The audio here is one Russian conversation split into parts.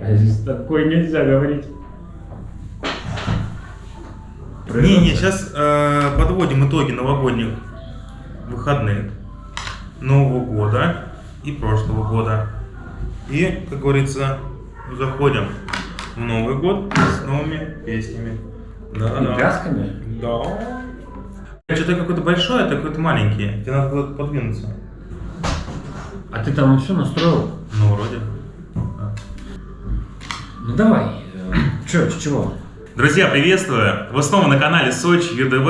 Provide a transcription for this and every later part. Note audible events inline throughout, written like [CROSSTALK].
С такой нельзя говорить. Не-не, сейчас э, подводим итоги новогодних выходных Нового года и прошлого года. И, как говорится, заходим в Новый год с новыми песнями. Да, И да. плясками? Да. Что-то какой-то большой, а ты какой-то маленький. Тебе надо куда-то подвинуться. А ты там все настроил? Ну, вроде. Ну давай. Че, с чего? Друзья, приветствую! Вы снова на канале Сочи ЮДВ.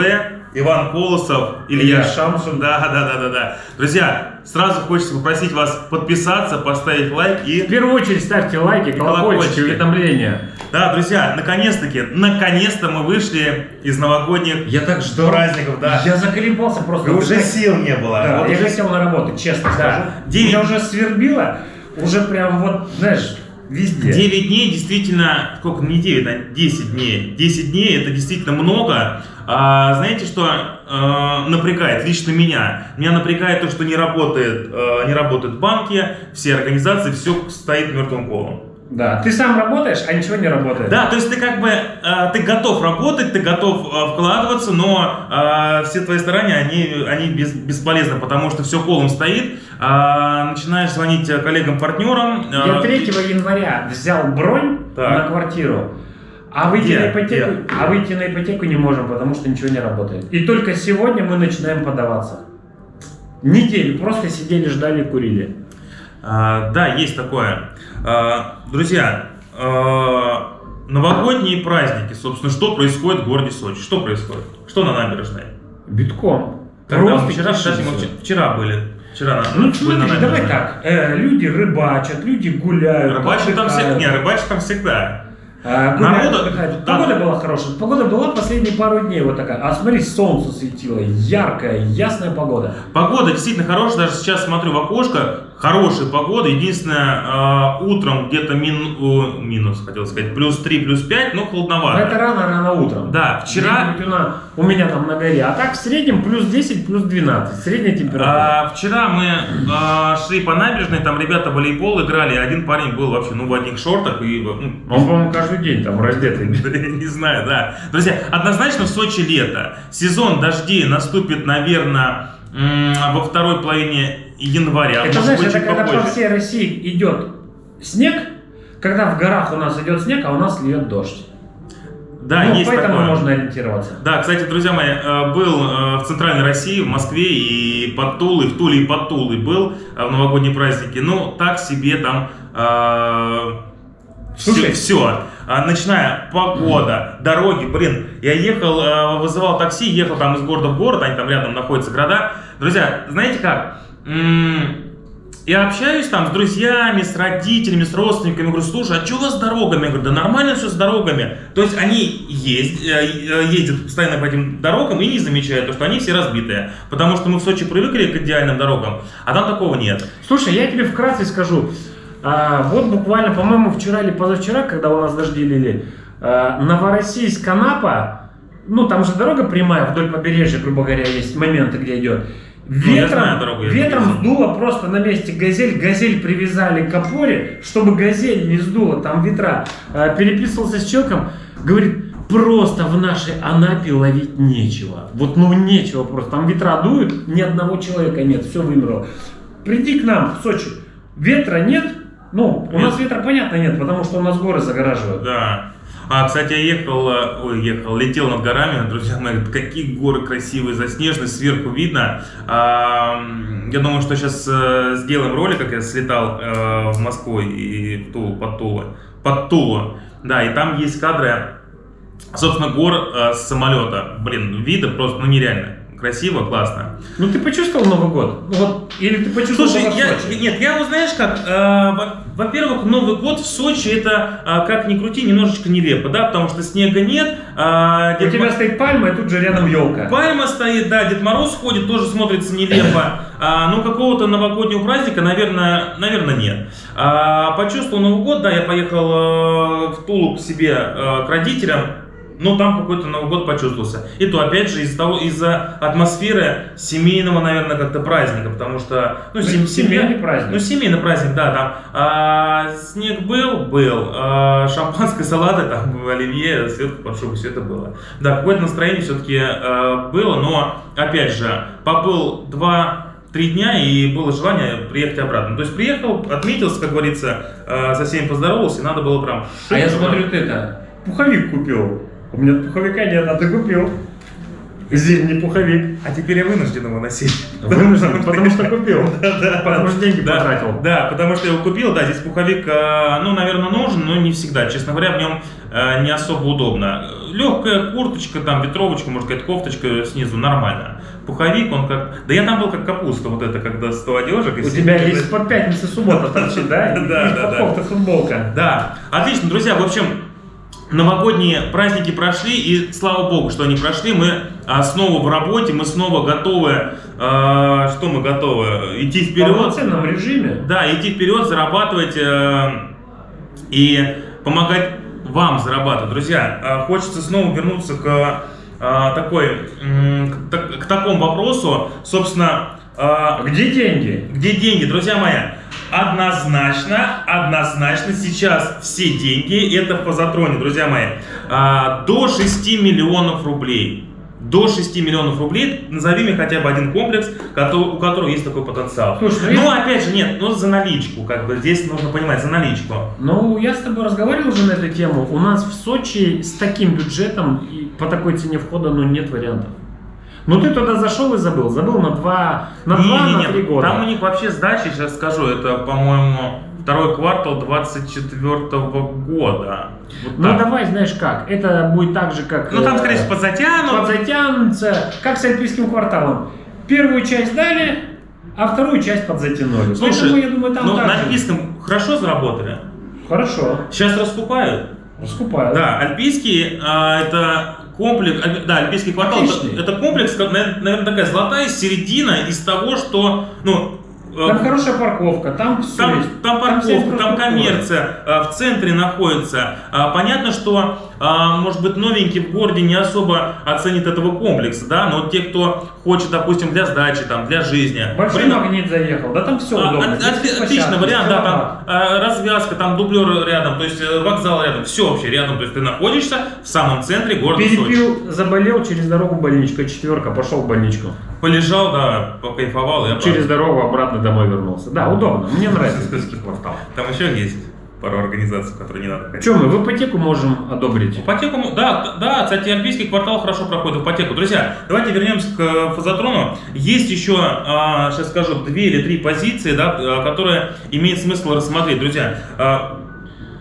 Иван Колосов, Илья Илья Шамшин. Да, да, да, да, да. Друзья, сразу хочется попросить вас подписаться, поставить лайк В и... первую очередь ставьте лайки, колокольчики, уведомления. Да, друзья, наконец-таки, наконец-то мы вышли из новогодних Я так ждал. праздников, да. Я заколебался просто. И уже сил не было. Да, Вот я уже хотел на работу, честно Да. скажу. Девять- Меня уже свербило, уже прям вот, знаешь, везде. 9 дней действительно, сколько, не 9, а 10 дней. 10 дней это действительно много. А, знаете, что э, напрягает лично меня? Меня напрягает то, что не работает, э, не работают банки, все организации, все стоит мертвым колом. Да, ты сам работаешь, а ничего не работает. Да, то есть ты как бы, э, ты готов работать, ты готов э, вкладываться, но э, все твои старания, они, они без- бесполезны, потому что все колом стоит. А, начинаешь звонить э, коллегам-партнерам. э, Я 3 января взял бронь Так. на квартиру, а выйти, Где? на ипотеку, Где? а выйти на ипотеку не можем, потому что ничего не работает. И только сегодня мы начинаем подаваться. Неделю просто сидели, ждали, курили. А, да, есть такое. А, друзья, а, новогодние праздники, собственно, что происходит в городе Сочи? Что происходит? Что на набережной? Битком. Когда вчера, вчера, вчера были. Вчера на, Ну были на смотри, давай так. э, люди рыбачат, люди гуляют. Рыбачат там, всегда, не, рыбачат там всегда. А, гуляют, Народу- отдыхают. Погода была хорошая. Погода была последние пару дней вот такая. А смотри, солнце светило, яркая, ясная погода. Погода действительно хорошая, даже сейчас смотрю в окошко, хорошая погода. Единственное, а, утром где-то мин- минус, хотел сказать, плюс 3, плюс 5, но Но холодновато. это рано-рано утром. Да, вчера- у меня там на горе. А так в среднем плюс 10, плюс 12. Средняя температура. А, вчера мы а, шли по набережной, там ребята волейбол играли, один парень был вообще ну, в одних шортах и ну, Он, по-моему, каждый день там раздетый. [LAUGHS] Не знаю, да. Друзья, однозначно в Сочи лето. Сезон дождей наступит, наверное, во второй половине января. Это быть, это когда по всей России идет снег, когда в горах у нас идет снег, а у нас льет дождь. Да, ну, есть поэтому такое. можно ориентироваться. Да, кстати, друзья мои, э, был э, в центральной России, в Москве и под Тулой, в Туле и под Тулой был э, в новогодние праздники. Ну, так себе там Слушай. все, начиная погода, дороги, блин, я ехал, вызывал такси, ехал там из города в город, они там рядом находятся города. Друзья, знаете как? Я общаюсь там с друзьями, с родителями, с родственниками. Говорю, слушай, а что у вас с дорогами? Я говорю, да нормально все с дорогами. То есть они есть, э, э, ездят постоянно по этим дорогам и не замечают, то, что они все разбитые. Потому что мы в Сочи привыкли к идеальным дорогам, а там такого нет. Слушай, я тебе вкратце скажу. А, вот буквально, по-моему, вчера или позавчера, когда у нас дожди лили, а, Новороссийск, Анапа, ну там же дорога прямая вдоль побережья, грубо говоря, есть моменты, где идет. Ну, Ветром, дорогу, ветром сдуло просто на месте газель, газель привязали к опоре, чтобы газель не сдуло, там ветра. А, переписывался с человеком, говорит, просто в нашей Анапе ловить нечего. Вот ну нечего просто, там ветра дуют, ни одного человека нет, все вымерло. Приди к нам в Сочи, ветра нет, ну, у Нет. нас ветра, понятно, нет, потому что у нас горы загораживают. Да. А, кстати, я ехал, э, ой, ехал, летел над горами, друзья мои, [LAUGHS] какие горы красивые, заснеженные, сверху видно. А, я думаю, что сейчас сделаем ролик, как я слетал э, в Москву и в Тулу, под Тулу, под Тулу. Да, и там есть кадры, собственно, гор э, с самолета. Блин, виды просто, ну, нереально. Красиво, классно. Ну, ты почувствовал Новый год? Ну, вот, или ты почувствовал Слушай, я, нет, я вот знаешь как, э, во-первых, Новый год в Сочи это, э, как ни крути, немножечко нелепо, да, потому что снега нет, У Дед тебя Мо- стоит пальма, и тут же рядом елка. Пальма стоит, да, Дед Мороз ходит, тоже смотрится нелепо. [LAUGHS] А, ну, какого-то новогоднего праздника, наверное, наверное, нет. А, почувствовал Новый год, да, я поехал э, в Тулу к себе, э, к родителям. Но там какой-то Новый год почувствовался. И то, опять же, из-за того, из-за атмосферы семейного, наверное, как-то праздника, потому что, ну, Ну, сем- семейный праздник. Ну, семейный праздник, да, там а, снег был, был, а, шампанское, салаты, там, [LAUGHS] оливье, светку под шубу, все это было. Да, какое-то настроение все-таки было, но, опять же, побыл два три дня и было желание приехать обратно. То есть приехал, отметился, как говорится, э, со всеми поздоровался, и надо было прям... А я смотрю, ты это, пуховик купил. У меня пуховика нет, а ты купил. Зимний пуховик. А теперь я вынужден его носить. Вынужден, потому что [LAUGHS] купил. Потому что деньги потратил. Да, потому что я его купил, да, здесь пуховик, э, ну, наверное, нужен, но не всегда. Честно говоря, в нем э, не особо удобно. Легкая курточка, там, ветровочка, может сказать, кофточка снизу, нормально. Пуховик, он как... Да я там был как капуста, вот это, когда 100 одежек. У тебя есть под пятница, суббота торчит, да? [LAUGHS] Да, да, да. кофта, футболка. Да, отлично, друзья, в общем, новогодние праздники прошли, и слава богу, что они прошли, мы а, снова в работе, мы снова готовы, а, что мы готовы, идти В вперед, полноценном режиме. да, идти вперед, зарабатывать э, и помогать вам зарабатывать. Друзья, э, хочется снова вернуться к э, такой, м, к, так- к такому вопросу, собственно, э, Где деньги? где деньги, друзья мои? Однозначно, однозначно сейчас все деньги, это в позатроне, друзья мои, а, до 6 миллионов рублей. До 6 миллионов рублей, назови мне хотя бы один комплекс, у которого есть такой потенциал. Слушай, ну ну, я- опять же, нет, ну за наличку, как бы, здесь нужно понимать, за наличку. Ну, я с тобой разговаривал уже на эту тему. У нас в Сочи с таким бюджетом и по такой цене входа, ну, нет вариантов. Ну, ты туда зашел и забыл. Забыл на два, на два, на Не-не-не, три года. Там у них вообще сдача, сейчас скажу, это, по-моему, второй квартал 24 года. Вот Ну, так. давай, знаешь как, это будет так же, как... Ну, там, э, скорее всего, подзатянут. подзатянутся, как с альпийским кварталом. Первую часть дали, а вторую часть подзатянули. Слушай, Поэтому, я думаю, там ну, на альпийском хорошо заработали. Хорошо, Сейчас раскупают. раскупают. Да, альпийский а, это комплекс, альпи- да, альпийский квартал это, Отличный. это комплекс, наверное, такая золотая середина из того, что, ну, э, Там хорошая парковка, там все Там, есть. там парковка, там инфраструктура. коммерция, а, в центре находится. А, Понятно, что, а, может быть, новенький в городе не особо оценит этого комплекса, да, но те, кто хочет, допустим, для сдачи, там, для жизни. Большой блин, магнит заехал, да там все а, удобно. Детские от- Отличный вариант, да, там а, развязка, там дублер рядом, то есть э, вокзал рядом, все вообще рядом, то есть ты находишься в самом центре города Сочи. Перепил, заболел, через дорогу больничка, четверка, пошел в больничку. Полежал, да, покайфовал и обратно. Через дорогу обратно домой вернулся. Да, удобно. Мне нравится квартал. Там еще есть пару организаций, которые не надо. Что мы в ипотеку можем одобрить? Ипотеку, да, да, кстати, Альпийский квартал хорошо проходит в ипотеку. Друзья, давайте вернемся к э, фазотрону. Есть еще, а, сейчас скажу, две или три позиции, да, э, которые имеет смысл рассмотреть. Друзья, а,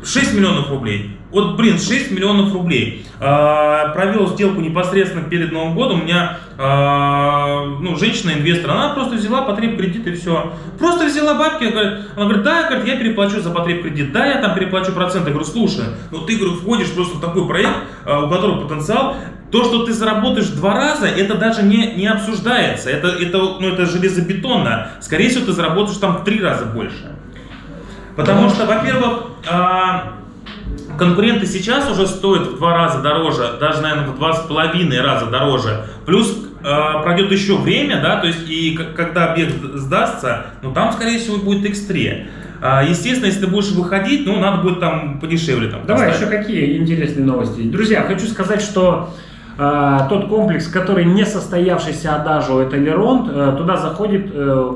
6 миллионов рублей. Вот, блин, 6 миллионов рублей. А, провел сделку непосредственно перед Новым годом. У меня, а, ну, женщина-инвестор, она просто взяла потреб кредит и все. Просто взяла бабки, говорит, она говорит, да, говорит, я переплачу за потреб кредит, да, я там переплачу проценты. Я говорю, слушай, ну ты, говорю, входишь просто в такой проект, а, у которого потенциал, то, что ты заработаешь два раза, это даже не, не обсуждается. Это, это, ну, это железобетонно. Скорее всего, ты заработаешь там в три раза больше. Потому что, во-первых, а, конкуренты сейчас уже стоят в два раза дороже, даже, наверное, в два с половиной раза дороже. Плюс а, пройдет еще время, да, то есть и когда объект сдастся, ну там, скорее всего, будет X3. А, Естественно, если ты будешь выходить, ну, надо будет там подешевле. Там, Давай поставить. еще какие интересные новости. Друзья, хочу сказать, что э, тот комплекс, который не состоявшийся Адажу, это Леронт, э, туда заходит э,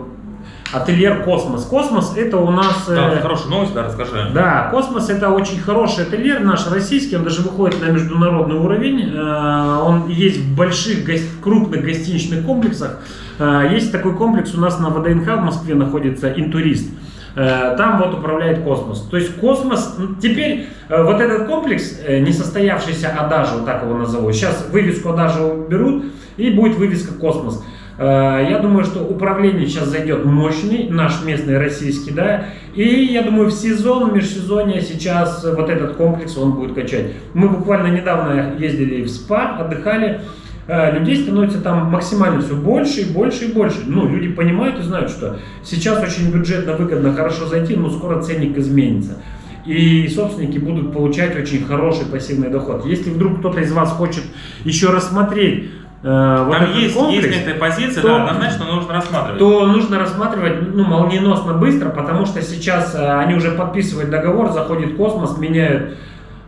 отельер Космос. Космос это у нас... э, Да, хорошая новость, да, расскажи. Да, Космос это очень хороший отельер, наш российский, он даже выходит на международный уровень. Э, Он есть в больших, гос- крупных гостиничных комплексах. Э, Есть такой комплекс у нас на ВДНХ в Москве находится Интурист. Э, Там вот управляет Космос. То есть Космос, теперь э, вот этот комплекс, э, несостоявшийся Adagio, так его назову, сейчас вывеску Adagio уберут и будет вывеска Космос. Э, Я думаю, что управление сейчас зайдет мощный, наш местный российский, да, и я думаю, в сезон, в межсезонье сейчас вот этот комплекс он будет качать. Мы буквально недавно ездили в СПА, отдыхали, Э, людей становится там максимально все больше и больше и больше. Ну, люди понимают и знают, что сейчас очень бюджетно, выгодно, хорошо зайти, но скоро ценник изменится. и собственники будут получать очень хороший пассивный доход. Если вдруг кто-то из вас хочет еще рассмотреть э, вот Там есть, комплекс, есть некоторые позиции, то- да, однозначно нужно рассматривать. то нужно рассматривать ну, молниеносно быстро, потому что сейчас э, они уже подписывают договор, заходит космос, меняют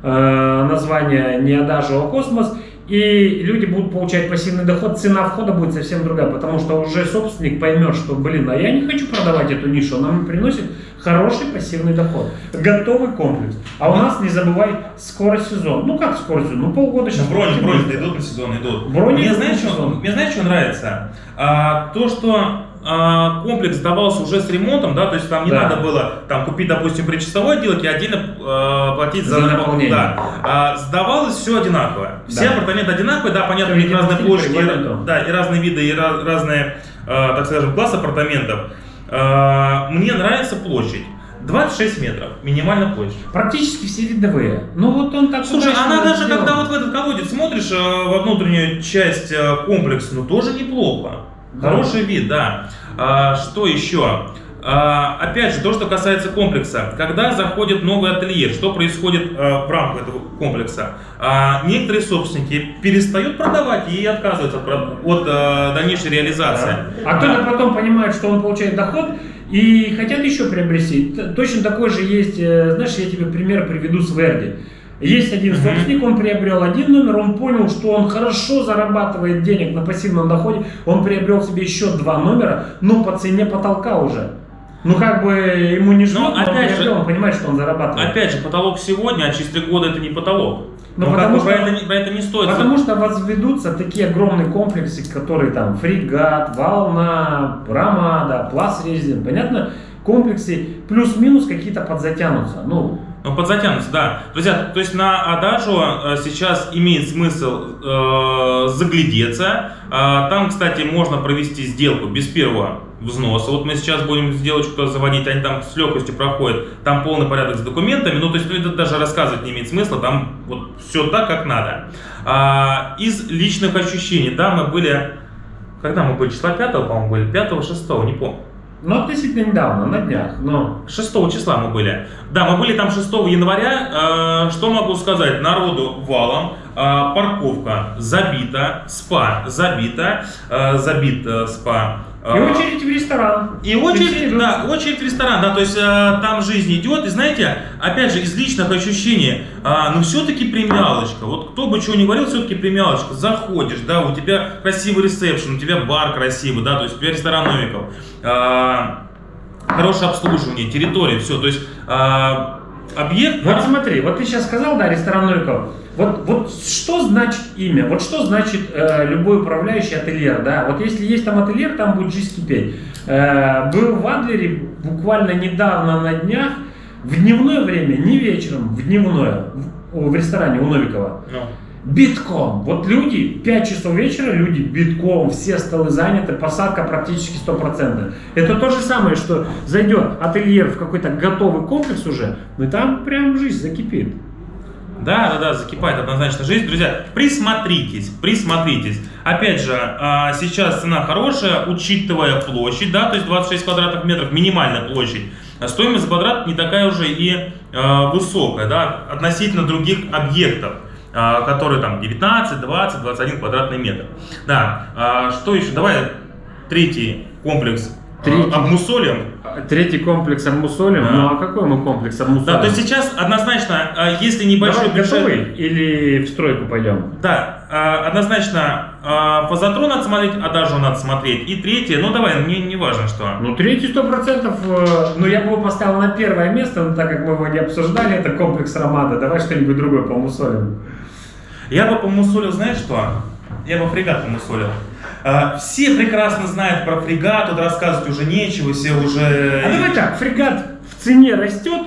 э, название не Адажио, а Космос, и люди будут получать пассивный доход, цена входа будет совсем другая, потому что уже собственник поймет, что, блин, а я не хочу продавать эту нишу, она мне приносит хороший пассивный доход, готовый комплекс. А у нас, не забывай, скоро сезон. Ну как скоро сезон? Ну полгода сейчас. Брони, брони будет. идут на сезон, идут. Брони мне, знаешь, на что, мне знаешь, что нравится? А, то, что а, комплекс сдавался уже с ремонтом, да, то есть там не Да. надо было там купить, допустим, причасовой отделок и отдельно а, платить за, За напол- наполнение. Да. А, сдавалось все одинаково. Все Да. апартаменты одинаковые, да, понятно, у них разные площади, по и, да, и разные виды, и ra- разные, а, так скажем, класс апартаментов. А, мне нравится площадь. 26 метров, минимальная площадь. Практически все видовые. Ну вот он так Слушай, она даже сделан. когда вот в этот колодец смотришь э, во внутреннюю часть э, комплекса, ну тоже неплохо. Да. Хороший вид, да. А, что еще? А, опять же, то, что касается комплекса. Когда заходит новый ательер, что происходит э, в рамках этого комплекса? А, некоторые собственники перестают продавать и отказываются от, дальнейшей реализации. А кто-то потом понимает, что он получает доход и хотят еще приобрести. Точно такой же есть, э, знаешь, я тебе пример приведу с Верди. Есть один собственник, он приобрел один номер, он понял, что он хорошо зарабатывает денег на пассивном доходе, он приобрел себе еще два номера, но по цене потолка уже. Ну как бы ему не Ну, но он опять же- он понимает, что он зарабатывает. Опять же, потолок сегодня, а через три года это не потолок. Ну, Ну, потому что- про, это, не- это не стоит. Потому что возведутся такие огромные комплексы, которые там фрегат, волна, ромада, плас резин, понятно? Комплексы плюс-минус какие-то подзатянутся. Ну, Ну, подзатянутся, да. Друзья, то есть на Адажу э, сейчас имеет смысл э, заглядеться. А, там, кстати, можно провести сделку без первого взноса. Вот мы сейчас будем сделочку заводить, они там с легкостью проходят. Там полный порядок с документами. Ну, то есть это даже рассказывать не имеет смысла. Там вот все так, как надо. А, из личных ощущений, да, мы были... Когда мы были? Числа 5, по-моему, были? 5 6 не помню. Ну относительно недавно, на днях, но... 6 числа мы были. Да, мы были там 6 января. Э, что могу сказать? Народу валом. Э, парковка забита. Спа забита. Э, забит спа. Э, И очередь в ресторан. и очередь, да, очередь в ресторан, да, то есть э, там жизнь идет, и знаете, опять же, из личных ощущений, а, ну все-таки премиалочка, вот кто бы чего ни говорил, все-таки премиалочка, заходишь, да, у тебя красивый ресепшн, у тебя бар красивый, да, то есть у тебя ресторан Новиков, а, хорошее обслуживание, территория, все, то есть а, объект, Вот да, смотри, вот ты сейчас сказал, да, ресторан Новиков. Вот, вот что значит имя? Вот что значит э, любой управляющий ательер, да? Вот если есть там ательер, там будет жизнь кипеть. Э, был в Адлере буквально недавно на днях, в дневное время, не вечером, в дневное, в, в ресторане у Новикова. ну, Битком. Вот люди, 5 часов вечера, люди битком, все столы заняты, посадка практически стопроцентная. Это то же самое, что зайдет ательер в какой-то готовый комплекс уже, и там прям жизнь закипит. Да, да, да, закипает однозначно жизнь. Друзья, присмотритесь, присмотритесь. Опять же, а, сейчас цена хорошая, учитывая площадь, да, то есть 26 квадратных метров, минимальная площадь. Стоимость квадрат не такая уже и а, высокая, да, относительно других объектов, а, которые там 19, 20, 21 квадратный метр. Да, что еще? Давай третий комплекс Третий. обмусолим. Третий комплекс обмусолим. Да. Ну а какой мы комплекс обмусолим? Да, то есть сейчас однозначно, а, если небольшой Давай бюджет... готовый или в стройку пойдем? Да, а, однозначно а, фазотрон надо смотреть, адажу надо смотреть. И третье, ну давай, мне не важно что. Ну, третий сто процентов, э, ну, я бы его поставил на первое место, но так как мы его не обсуждали, это комплекс Ромада. Давай что-нибудь другое помусолим. Я бы помусолил, знаешь что? Я бы фрегат помусолил. А, все прекрасно знают про фрегат, тут рассказывать уже нечего, все уже... А давай так, фрегат в цене растет,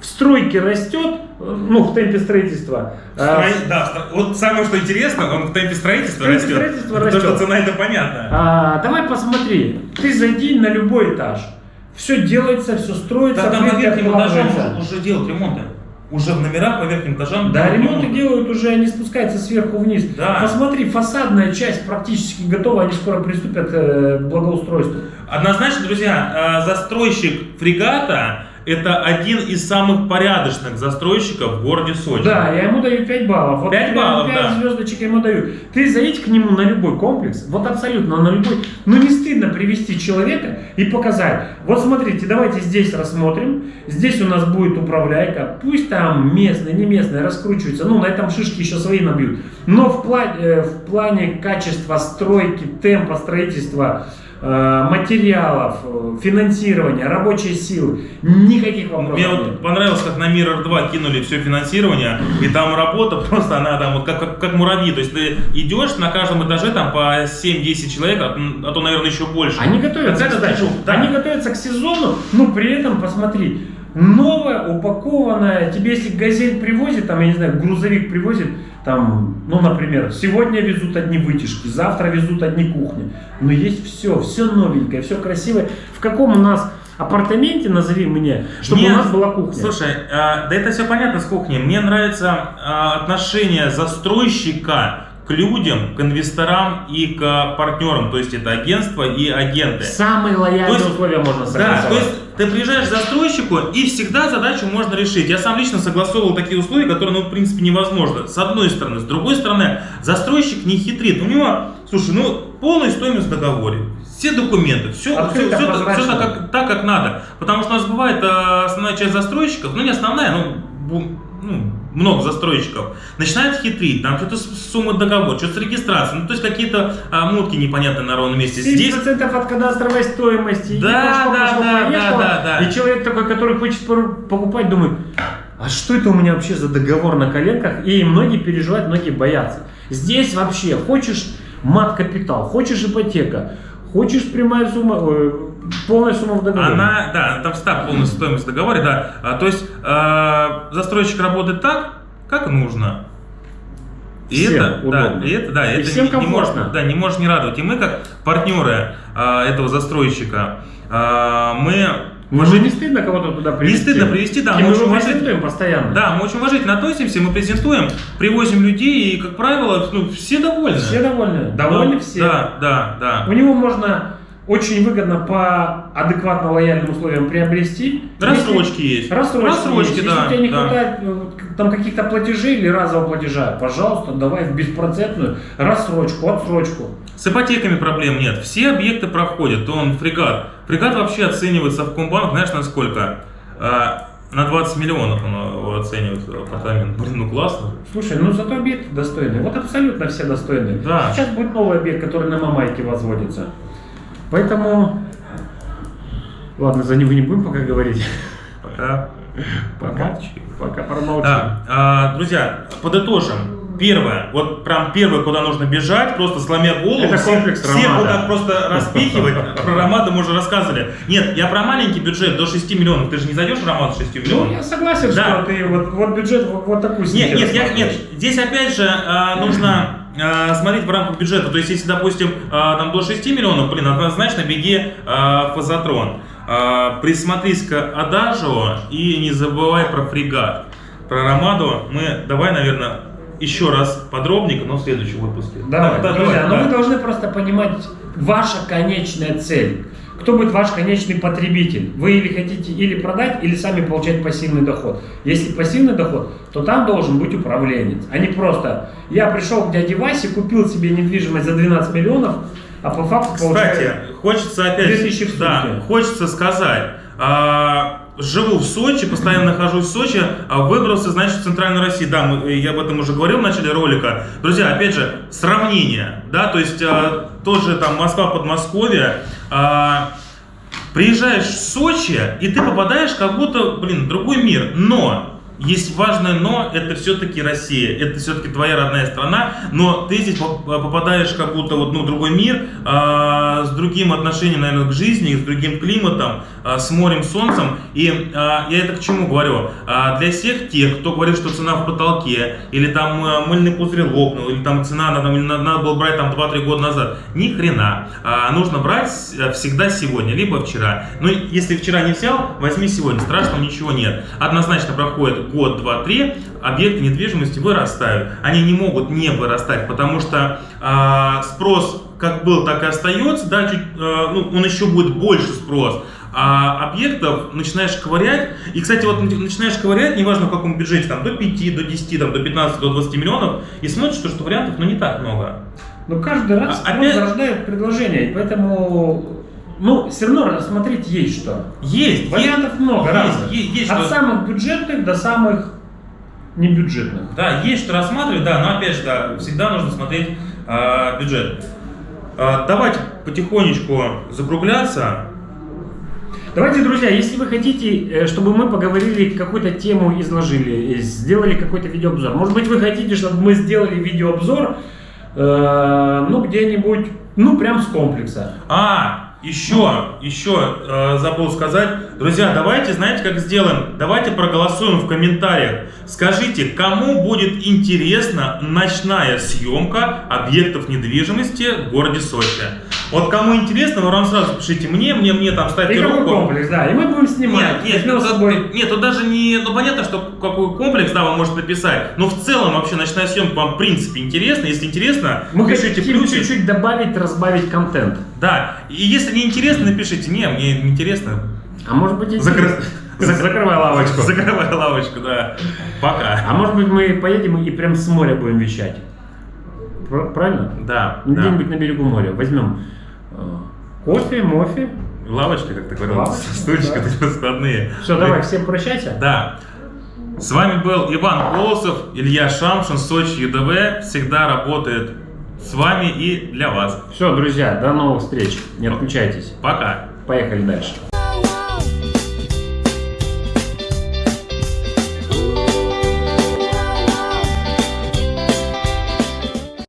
в стройке растет, э, ну, в темпе строительства. А, Строи- Да, вот самое что интересно, он в темпе строительства В темпе растет. строительства растет. что цена это понятно. а, давай посмотри, ты зайди на любой этаж. Все делается, все строится, Да, там верхним этажам откладывается. уже, делают ремонты. Уже в номерах по верхним этажам. Да, ремонты ремонт. делают уже, они спускаются сверху вниз. Да. Посмотри, фасадная часть практически готова, они скоро приступят э, к благоустройству. Однозначно, друзья, э, застройщик фрегата это один из самых порядочных застройщиков в городе Сочи. Да, я ему даю 5 баллов. Вот 5 прям баллов, 5 да. звездочек я ему даю. Ты заедь к нему на любой комплекс, вот абсолютно на любой. Ну не стыдно привести человека и показать. Вот смотрите, давайте здесь рассмотрим. Здесь у нас будет управляйка. Пусть там местные, не местные раскручиваются. Ну на этом шишки еще свои набьют. Но в, пла- э, в плане качества стройки, темпа строительства, материалов, э, финансирования, рабочей силы, никаких вопросов Мне нет. вот понравилось, как на Mirror 2 кинули все финансирование, и там работа [LAUGHS] просто, она там вот как, как, как муравьи. То есть ты идешь на каждом этаже там по 7-10 человек, а, а то, наверное, еще больше. Они готовятся, кстати, движуха, да. они готовятся к сезону, но при этом, посмотри, новая, упакованная, тебе если газель привозит, там, я не знаю, грузовик привозит, там, ну, например, сегодня везут одни вытяжки, завтра везут одни кухни, но есть все, все новенькое, все красивое. В каком у нас апартаменте, назови мне, чтобы Мне- у нас была кухня? Слушай, а, да это все понятно с кухней. Мне нравится а, отношение застройщика к людям, к инвесторам и к партнерам. То есть это агентство и агенты. Самые лояльные То есть- условия можно Да, согласовать. то есть ты приезжаешь к застройщику и всегда задачу можно решить. Я сам лично согласовывал такие условия, которые, ну, в принципе, невозможно. С одной стороны. С другой стороны, застройщик не хитрит. У него, слушай, ну, полная стоимость в договоре. Все документы, все, все, Открыто, прозрачно. так, как, так, как надо. Потому что у нас бывает э, основная часть застройщиков, ну не основная, ну, ну, много застройщиков, начинают хитрить, там что-то с суммы договора, что-то с регистрацией, ну то есть какие-то а, мутки непонятные на ровном месте. 7% Здесь от кадастровой стоимости. и Да, пошло, да, пошло, да, поехало. да, да, да. И человек такой, который хочет покупать, думает, а что это у меня вообще за договор на коленках? И многие переживают, многие боятся. Здесь вообще хочешь мат-капитал, хочешь ипотека, хочешь прямая сумма, ой, полная сумма в договоре. Она, да, там стаб полная стоимость в договоре, да. А, то есть э, застройщик работает так, как нужно. И Всем это, да, удобно. и это, да, И это всем не, не может, да, не может не радовать. И мы, как партнеры э, этого застройщика, э, мы Ну, же не стыдно кого-то туда привезти? стыдно привезти, да, И мы мы очень уважительно- презентуем постоянно. Да, мы очень уважительно относимся, мы презентуем, привозим людей, и, как правило, ну, все довольны. Все довольны? Довольны Да, все. Да, да, да. У него можно очень выгодно по адекватно лояльным условиям приобрести. Рассрочки есть. Рассрочки, Рассрочки, есть. да, Если у тебя не да. хватает к- там каких-то платежей или разового платежа, пожалуйста, давай в беспроцентную рассрочку, отсрочку. С ипотеками проблем нет. Все объекты проходят. Он фрегат. Фрегат вообще оценивается в Комбанк, знаешь, на сколько? А, на 20 миллионов он оценивает апартамент. Блин, ну классно. Слушай, ну зато объекты достойные. Вот абсолютно все достойные. Да. Сейчас будет новый объект, который на Мамайке возводится. Поэтому... Ладно, за него не будем пока говорить. Пока. Пока. Пока промолчим. Да, а, друзья, подытожим. Первое, вот прям первое, куда нужно бежать, просто сломя голову. Это всех- комплекс вот так просто распихивать. [LAUGHS] Про Ромада мы уже рассказывали. Нет, я про маленький бюджет до 6 миллионов. Ты же не зайдешь Ромад с 6 миллионов. Ну, я согласен, Да. что ты вот, вот бюджет вот, вот такой Нет, нет, я, нет, здесь опять же а, нужно а, смотреть в рамках бюджета. То есть, если, допустим, а, там до 6 миллионов, блин, однозначно беги в фазотрон. Присмотрись к Адажио и не забывай про фрегат. Про Ромаду мы давай, наверное, еще раз подробненько, но в следующем выпуске. Давай, Да, да, друзья, давай, но да. вы должны просто понимать ваша конечная цель. Кто будет ваш конечный потребитель? Вы или хотите или продать, или сами получать пассивный доход. Если пассивный доход, то там должен быть управленец, а не просто я пришел к дяде Васе, купил себе недвижимость за 12 миллионов, а по факту Кстати, получаю... хочется опять, 2000 в да, хочется сказать, а, живу в Сочи, постоянно нахожусь в Сочи, а выбрался, значит, в Центральной России. Да, мы- я об этом уже говорил в начале ролика. Друзья, опять же, сравнение, да, то есть а, тоже там Москва, Подмосковье, а, приезжаешь в Сочи, и ты попадаешь как будто, блин, в другой мир, но есть важное но, это все-таки Россия, это все-таки твоя родная страна, но ты здесь поп- попадаешь как будто вот, ну, в другой мир, а, с другим отношением, наверное, к жизни, с другим климатом, а, с морем, солнцем. И а, я это к чему говорю? А, для всех тех, кто говорит, что цена в потолке, или там а, мыльный пузырь лопнул, или там цена надо, надо, надо было брать там 2-3 года назад, ни хрена. А, нужно брать с- всегда сегодня, либо вчера. Ну, если вчера не взял, возьми сегодня, страшного ничего нет. Однозначно проходит год, два, три, объекты недвижимости вырастают. Они не могут не вырастать, потому что а, спрос как был, так и остается, да, чуть, а, ну, он еще будет больше спрос. а, объектов начинаешь ковырять. И, кстати, вот начинаешь ковырять, неважно в каком бюджете, там до 5, до 10, там, до 15, до 20 миллионов, и смотришь, что, что вариантов ну, не так много. Но каждый раз А- опять- зарождает предложение, поэтому, ну, все равно рассмотреть есть что. Есть, Вариантов есть, много есть, разных. есть, есть От что- самых бюджетных до самых небюджетных. Да, есть что рассматривать, да, но опять же, да, всегда нужно смотреть а, бюджет. А, давайте потихонечку закругляться. Давайте, друзья, если вы хотите, э, чтобы мы поговорили, какую-то тему изложили, э, сделали какой-то видеообзор. Может быть, вы хотите, чтобы мы сделали видеообзор, э, ну, где-нибудь, ну, прям с комплекса. А, еще, еще э, забыл сказать. Друзья, давайте, знаете, как сделаем? Давайте проголосуем в комментариях. Скажите, кому будет интересна ночная съемка объектов недвижимости в городе Сочи? Вот кому интересно, вы нам сразу пишите мне, мне, мне там ставьте какой руку. комплекс, да, и мы будем снимать. Нет, нет, ну, тут- собой. нет, тут даже не, ну понятно, что какой комплекс, да, вы можете написать, но в целом вообще ночная съемка вам в принципе интересна, если интересно, Мы пишите хотим чуть-чуть добавить, разбавить контент. Да, и если не интересно, напишите, не, мне не интересно. А может быть, интересно. Закрывай лавочку. Закрывай лавочку, да. Пока. А может быть, мы поедем и прям с моря будем вещать. Пр- Правильно? Да, Ну, да. Где-нибудь на берегу моря. Возьмем кофе, мофе. Лавочка, как ты говорил, Лавочка, [LAUGHS] стульчики да. такие складные. Все, давай, всем прощайся. Да. С вами был Иван Колосов, Илья Шамшин, Сочи ЮДВ. Всегда работает с вами и для вас. Все, друзья, до новых встреч. Не отключайтесь. Пока. Поехали дальше.